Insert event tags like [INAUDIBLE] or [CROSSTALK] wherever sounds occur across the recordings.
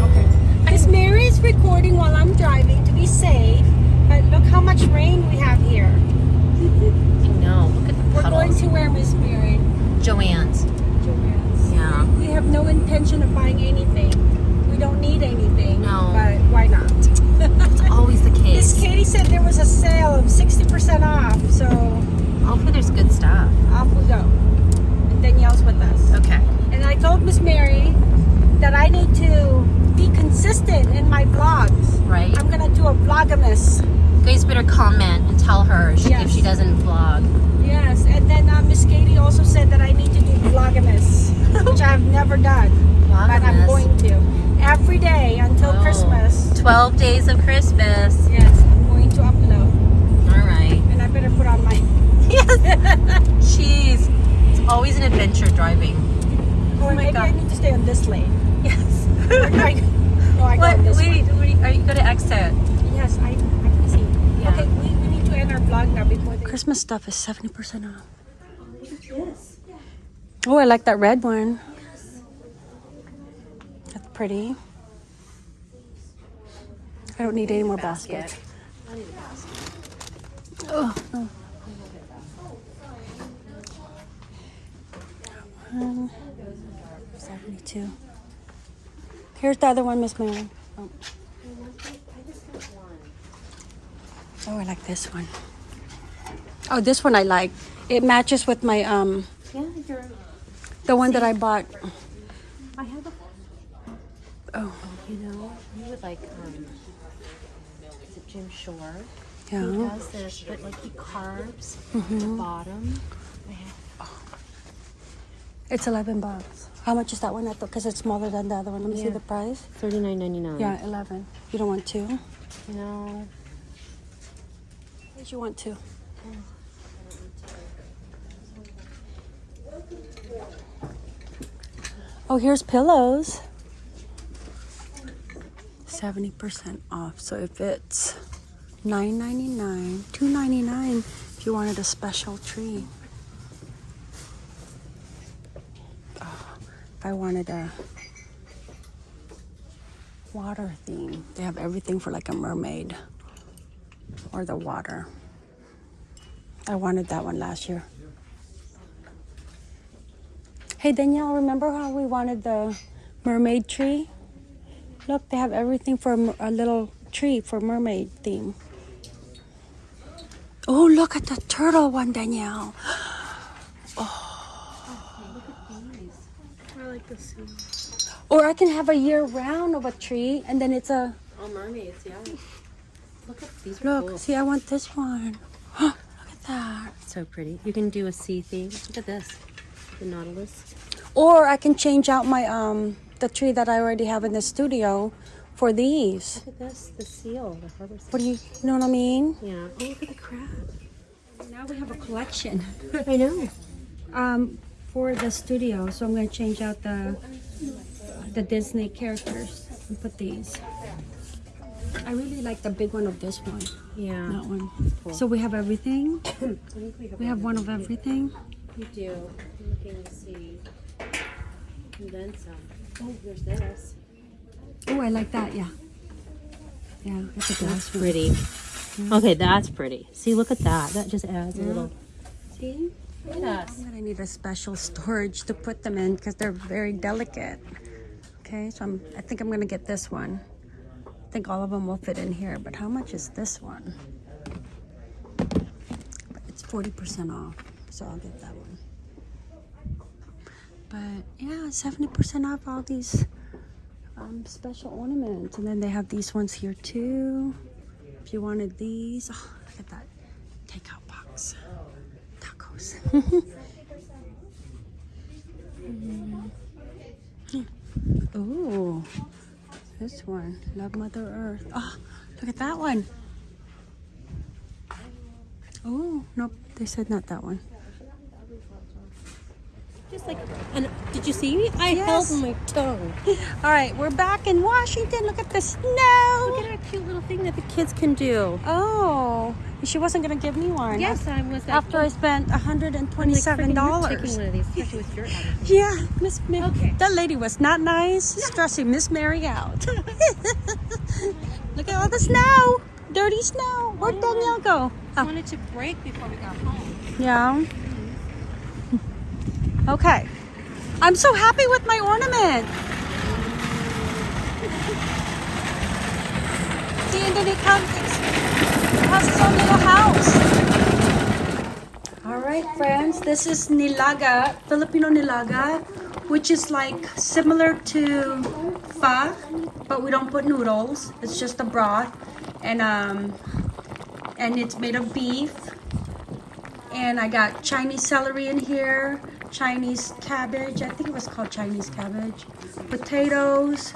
Okay. Miss Mary's recording while I'm driving to be safe. But look how much rain we have here. [LAUGHS] I know. Look at the We're going to where, Miss Mary? Joann's. Joann's. Yeah. We have no intention of buying anything. We don't need anything. No. But why not? It's [LAUGHS] always the case. Miss. Katie said there was a sale of 60% off. So Hopefully there's good stuff. off we go. And Danielle's with us. Okay. And I told Miss Mary that I need to consistent in my vlogs. Right. I'm gonna do a vlogmas. You guys better comment and tell her she, if she doesn't vlog. Yes, and then uh, Miss Katie also said that I need to do vlogmas, [LAUGHS] which I've never done, but I'm going to every day until Oh. Christmas. 12 days of Christmas. Yes, I'm going to upload, All right. and I better put on my. [LAUGHS] Yes. Jeez. It's always an adventure driving. Oh my maybe I need to stay on this lane. Yes. [LAUGHS] Or I, no, I what? on this Wait, wait, are you going to exit? Yes, I, I can see. Yeah. Okay, we, we need to end our vlog now before the Christmas stuff is 70% off. Yes. Oh, I like that red one. Yes. That's pretty. I don't need any more baskets. Basket. Oh, oh. no. One, 72. Here's the other one, Miss Mary. Oh. oh, I like this one. Oh, this one I like. It matches with my um Yeah, you're. the one that I bought. I have a. Oh, You know, you would like. Um, is it Jim Shore? Yeah. He has this, but like he carves Mm-hmm. the bottom. Oh. It's 11 bucks. How much is that one? Because it's smaller than the other one. Let me see the price. Thirty nine ninety nine. Yeah, 11. You don't want two? No. What you want two? Oh, here's pillows. 70% off. So if it's $9.99, $2.99 if you wanted a special tree. Oh, if I wanted a water theme, they have everything for like a mermaid or the water. I wanted that one last year. Hey Danielle, remember how we wanted the mermaid tree? Look, they have everything for a, little tree for mermaid theme. Oh, look at the turtle one, Danielle. I [GASPS] oh. Like the sea. Or I can have a year round of a tree and then it's a Oh, mermaids, yeah. Look at these. Look. cool. See, I want this one. [GASPS] look at that. So pretty. You can do a sea theme. Look at this. The Nautilus. Or I can change out my um the tree that I already have in the studio for these. Look at this. The seal. The harbor seal. What do you, you know what I mean? Yeah. Oh, look at the crab. Now we have a collection I know. um for the studio. So I'm going to change out the the Disney characters and put these. I really like the big one of this one. Yeah. That one. cool. So we have everything. [COUGHS] We have. We have one of everything. We do. I'm looking to see. And then some. Oh, there's this. Oh, I like that. Yeah. Yeah, it's a That's glass one. pretty. Okay, that's pretty. See, look at that. That just adds a little. See? Look at us. I'm gonna need a special storage to put them in because they're very delicate. Okay, so I'm, I think I'm gonna get this one. I think all of them will fit in here, but how much is this one? It's 40% off, so I'll get that one. But yeah, 70% off all these um, special ornaments. And then they have these ones here too. If you wanted these, oh, look at that takeout box. Tacos. [LAUGHS] Mm-hmm. Ooh, this one. Love Mother Earth. Oh, look at that one. Oh, nope. They said not that one. Just like, and did you see me? I Yes. held my tongue. [LAUGHS] All right, we're back in Washington. Look at the snow. Look at our cute little thing that the kids can do. Oh, she wasn't gonna give me one. Yes, I was. After I spent hundred and I'm like, twenty-seven freaking, you're dollars. Taking one of these, especially with your [LAUGHS] attitude. Yeah, Miss Mary. Okay. That lady was not nice, stressing Miss Mary out. [LAUGHS] Look at all the snow, dirty snow. Where'd. Danielle go? I Oh, wanted to break before we got home. yeah. Okay. I'm so happy with my ornament. See, and then it comes, it has its own little house. All right, friends, this is nilaga, Filipino nilaga, which is like similar to pho, but we don't put noodles. It's just a broth, and um, and it's made of beef. And I got Chinese celery in here, Chinese cabbage. I think it was called Chinese cabbage, potatoes,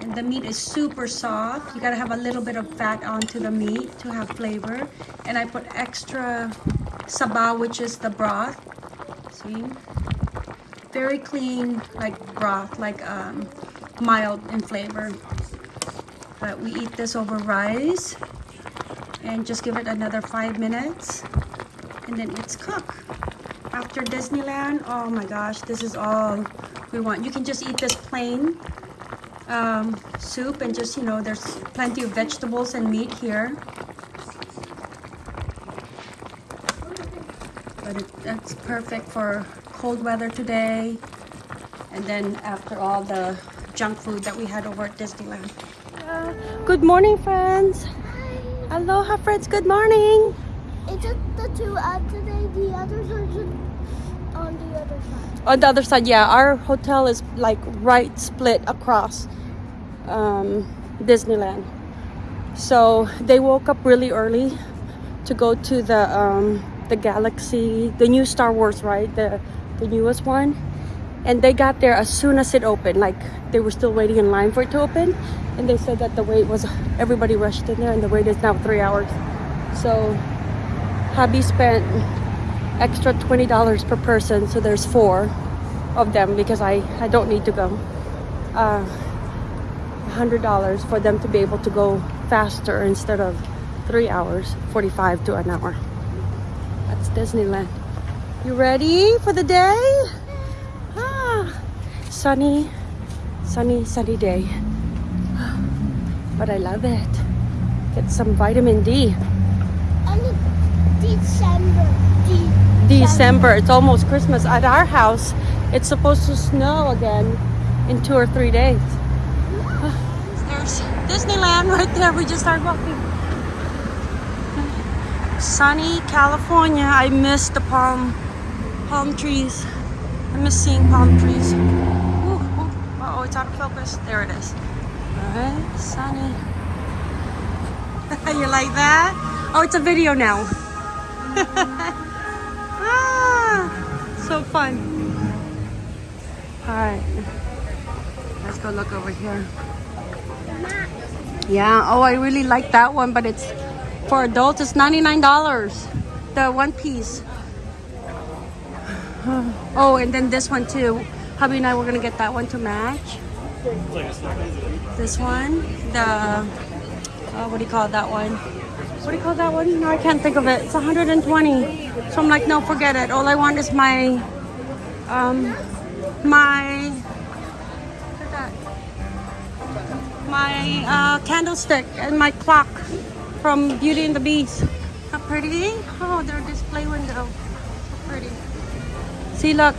and the meat is super soft. You gotta have a little bit of fat onto the meat to have flavor. And I put extra sabaw, which is the broth. See? Very clean, like broth, like um, mild in flavor. But we eat this over rice and just give it another five minutes and then it's cooked. After Disneyland, oh my gosh, this is all we want. You can just eat this plain um, soup and just, you know, there's plenty of vegetables and meat here. But it, that's perfect for cold weather today. And then after all the junk food that we had over at Disneyland. Good morning, friends. Aloha, friends. Good morning. It's just the two out today. The others are just on the other side. Yeah, our hotel is like right split across um, Disneyland. So they woke up really early to go to the um, the Galaxy, the new Star Wars right the the newest one, and they got there as soon as it opened. Like they were still waiting in line for it to open, and they said that the wait was everybody rushed in there, and the wait is now three hours. So hubby spent extra $20 per person so there's four of them because I, I don't need to go. Uh, $100 for them to be able to go faster instead of three hours 45 to an hour. That's Disneyland. You ready for the day? Ah, sunny sunny sunny day. But I love it. Get some vitamin D. December. De- December. It's almost Christmas. At our house, it's supposed to snow again in two or three days. [SIGHS] There's Disneyland right there. We just started walking. Sunny California. I miss the palm palm trees. I miss seeing palm trees. Ooh, ooh. Oh, it's out of focus. There it is. Alright, sunny. [LAUGHS] you like that? Oh, it's a video now. [LAUGHS] so fun. All right, let's go look over here. Yeah. Oh, I really like that one, but it's for adults. It's ninety nine dollars. The one piece. [SIGHS] Oh, and then this one too. Hubby and I were gonna get that one to match. This one, the uh, what do you call that one? What do you call that one? No, I can't think of it. It's 120. So I'm like, no, forget it. All I want is my, um, my, my uh, candlestick and my clock from Beauty and the Beast. How pretty? Oh, their display window. So pretty. See, look.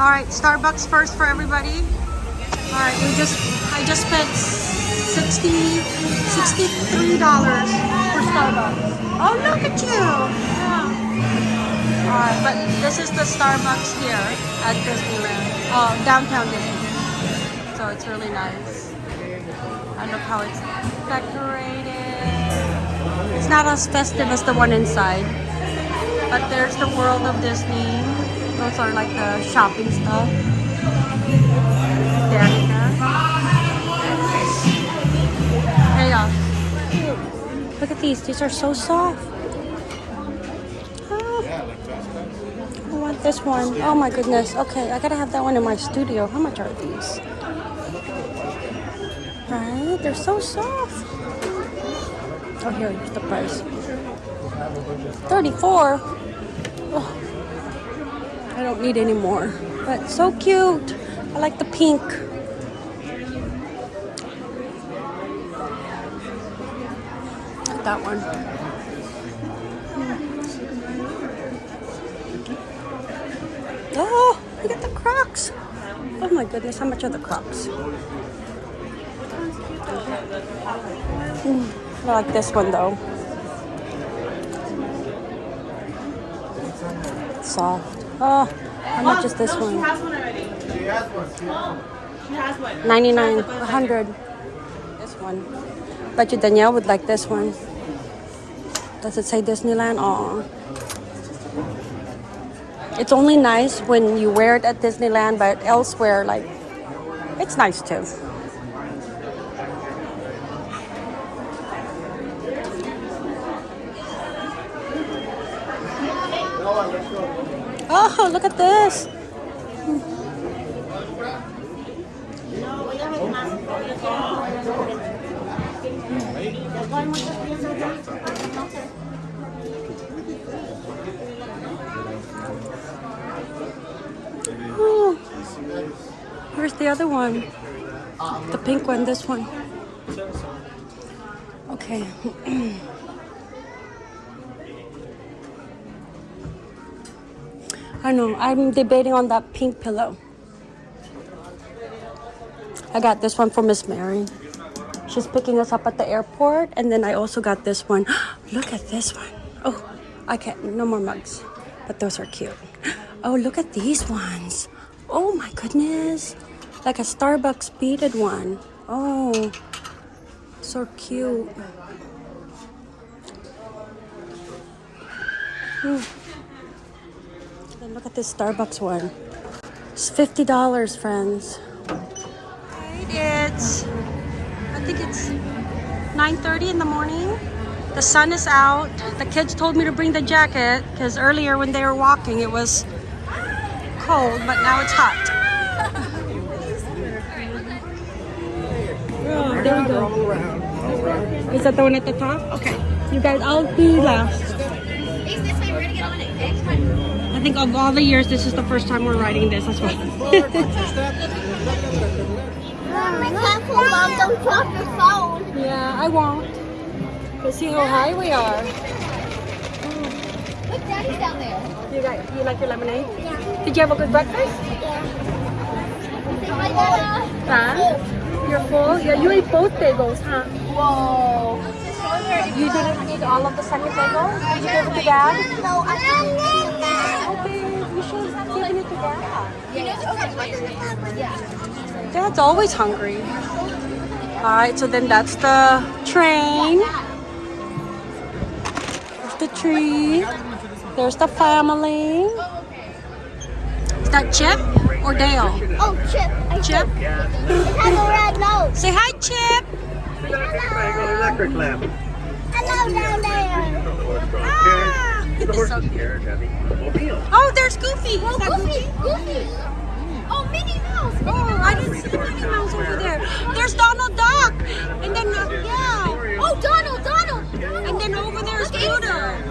All right, Starbucks first for everybody. All right, we just, I just spent 60 $63 for Starbucks. Oh, look at you. Yeah. All right, but this is the Starbucks here at Disneyland, oh, downtown Disney. So it's really nice. And look how it's decorated. It's not as festive as the one inside. But there's the world of Disney. Those are like the shopping stuff. There Look at these. These are so soft. Ah. I want this one. Oh my goodness. Okay, I gotta have that one in my studio. How much are these? Right? They're so soft. Oh, here, here's the price. 34 Oh, I don't need any more. But so cute. I like the pink. That one. Oh, look at the Crocs. Oh my goodness, how much are the Crocs? Hmm, I like this one though. Soft. Oh, how much is this one? has one already. She has one. She has one. 99, 100. This one. Bet you Danielle would like this one. Does it say Disneyland? Oh. It's only nice when you wear it at Disneyland, but elsewhere, like, it's nice too. Oh, look at this. Hmm. Oh, here's the other one. The pink one, this one. Okay. I know, I'm debating on that pink pillow. I got this one for Miss Mary. She's picking us up at the airport, and then I also got this one. [GASPS] Look at this one. Oh, I can't, no more mugs, but those are cute. [GASPS] Oh, look at these ones. Oh my goodness. Like a Starbucks beaded one. Oh, so cute. Hmm. Look at this Starbucks one. It's fifty dollars, friends. It's I think it's 9:30 in the morning. The sun is out. The kids told me to bring the jacket because earlier when they were walking it was cold, but now it's hot. Oh, there we go. Is that the one at the top? Okay. You guys, I'll be last. I think of all the years, this is the first time we're riding this. That's why. Mom, be. Don't drop your phone. yeah, I won't. But see how high we are. Look, Daddy's down there. You got, you like your lemonade? Did you have a good breakfast? Say hi, Dada. Huh? You're full? Yeah, you ate both bagels, huh? Whoa. You didn't eat all of the second bagel? Did you give it to Dad? No, I didn't. Okay, you should have given it to Dad. Yeah. Dad's always hungry. Alright, so then that's the train. There's the tree. There's the family. Is that Chip or Dale? Oh, Chip. I Chip? It has a red nose. Say hi, Chip. Electric lamp. Hello down there. Ah, it's so cute. Oh, there's Goofy. Is that Goofy. Goofy. Oh, Minnie Mouse. Minnie Oh, Mouse. I didn't see Minnie Mouse over there. There's Donald Duck. And then, uh, yeah. Oh, Donald, Donald. And then over there is Scooter.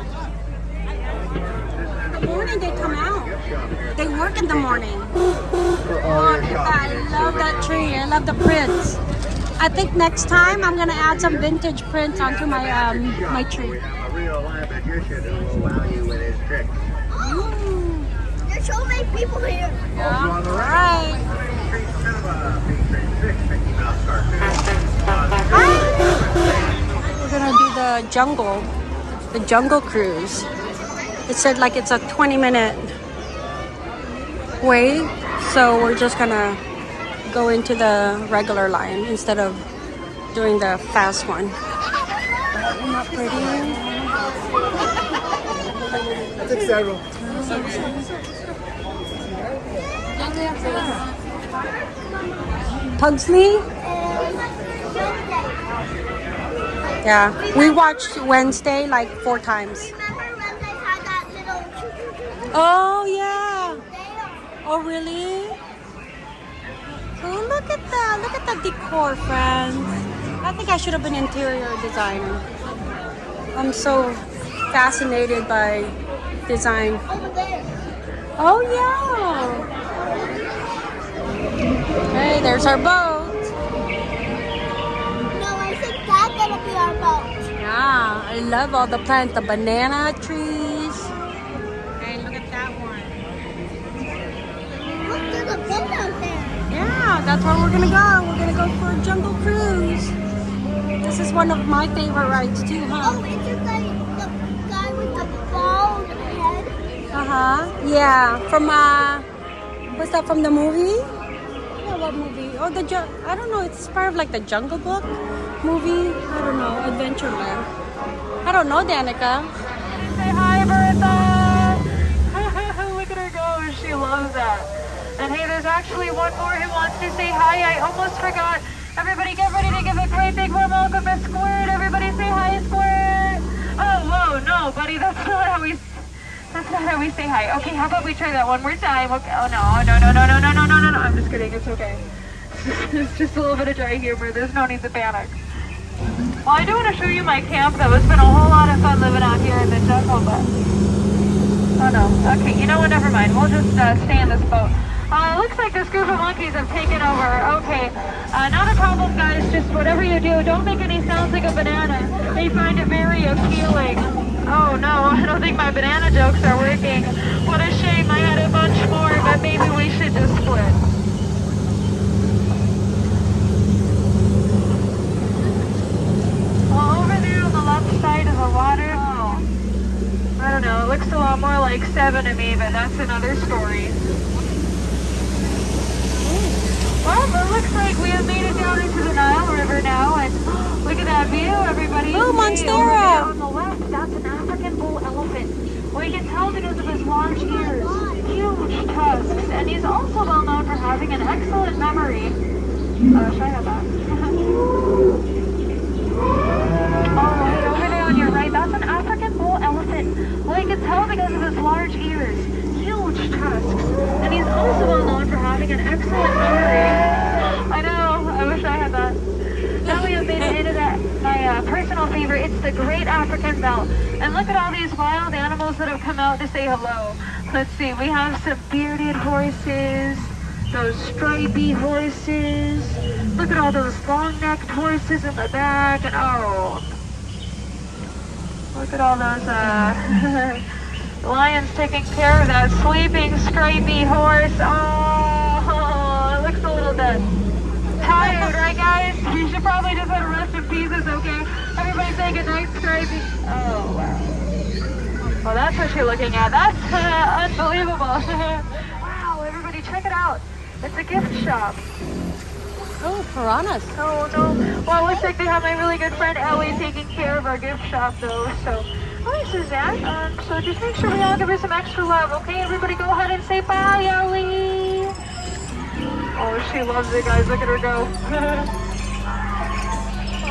The morning they come out. They work in the morning. Oh, I love that tree. I love the prints. I think next time I'm gonna add some vintage prints onto my um my tree. A real live magician who will wow you with his tricks. Ooh. There's so many people here. Yeah. All right. We're gonna do the jungle, the jungle cruise. It said like it's a 20 minute wait, so we're just gonna go into the regular line instead of doing the fast one. That pretty? Six several. Pugsley? Yeah, we watched Wednesday like four times. Oh, yeah. Oh, really? Oh, look at that. Look at the decor, friends. I think I should have been interior designer. I'm so fascinated by design. Oh, yeah. Hey, there's our boat. No, I think that's gonna be our boat. Yeah, I love all the plants, the banana trees. Yeah, that's where we're gonna go. We're gonna go for a jungle cruise. This is one of my favorite rides too, huh? Oh, huh? it's just like the guy with the bald head. Uh huh. Yeah, from uh, what's that from the movie? Yeah, what movie? Oh, the ju- I don't know. It's part of like the Jungle Book movie. I don't know. Adventureland. I don't know, Danica. Say hi, Bertha! [LAUGHS] Look at her go. She loves that. And hey, there's actually one more who wants to say hi. I almost forgot. Everybody get ready to give a great big warm welcome to Squirt. Everybody say hi, Squirt. Oh, whoa, no, buddy, that's not how we... That's not how we say hi. Okay, how about we try that one more time? Okay. Oh, no, no, no, no, no, no, no, no, no, no. I'm just kidding. It's okay. [LAUGHS] it's just a little bit of dry humor. There's no need to panic. Well, I do want to show you my camp, though. It's been a whole lot of fun living out here in the jungle, but... Oh, no. Okay, you know what? Never mind. We'll just uh, stay in this boat. Looks like this group of monkeys have taken over. Okay. Uh, not a problem, guys. Just whatever you do, don't make any sounds like a banana. They find it very appealing. Oh, no. [LAUGHS] I don't think my banana jokes are working. What a shame. I had a bunch more, but maybe we should just split. Well, over there on the left side of the water, oh, I don't know, it looks a lot more like seven to me, but that's another story. Well, it looks like we have made it down into the Nile River now, and [GASPS] look at that view, everybody. Oh, Monstera. On the left, that's an African bull elephant. We can tell because of his large ears, huge tusks, and he's also well known for having an excellent memory. Uh, should I have that? [LAUGHS] Oh, wait, over there on your right, that's an African bull elephant. Well, you can tell because of his large ears, huge tusks, and he's also well known for having an excellent memory. I know, I wish I had that. Now we have made it into that, my uh, personal favorite, it's the Great African Veldt. And look at all these wild animals that have come out to say hello. Let's see, we have some bearded horses, those stripy horses. Look at all those long-necked horses in the back, and oh, look at all those uh, [LAUGHS] lions taking care of that sleeping stripy horse. Oh, it looks a little dead. Tired, right, guys? You should probably just let it rest in pieces, okay? Everybody say goodnight, stripy. Oh wow. Well, that's what you're looking at. That's uh, unbelievable. [LAUGHS] wow, everybody, check it out. It's a gift shop. Oh, piranhas. Oh no. Well, it looks like they have my really good friend Ellie taking care of our gift shop though. So, hi Suzanne. Um, so just make sure we all give her some extra love, okay? Everybody go ahead and say bye, Ellie. Oh, she loves it, guys. Look at her go. [LAUGHS]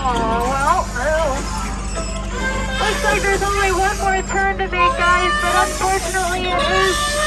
oh, well. oh. Looks like there's only one more turn to make, guys, but unfortunately it is